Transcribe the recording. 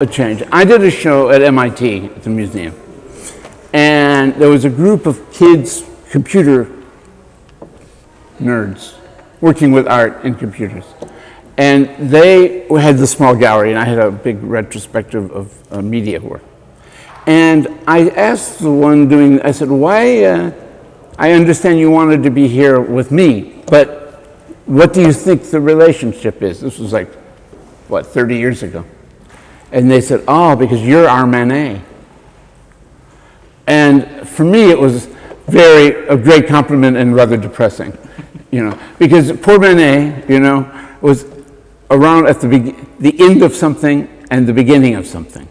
a change. I did a show at MIT at the museum, and there was a group of kids, computer nerds, working with art and computers. And they had the small gallery, and I had a big retrospective of uh, media work. And I asked the one doing, I said, why, uh, I understand you wanted to be here with me, but what do you think the relationship is? This was like, what, 30 years ago. And they said, oh, because you're our Manet. And for me, it was very, a great compliment and rather depressing, you know, because poor Manet, you know, was around at the, the end of something and the beginning of something.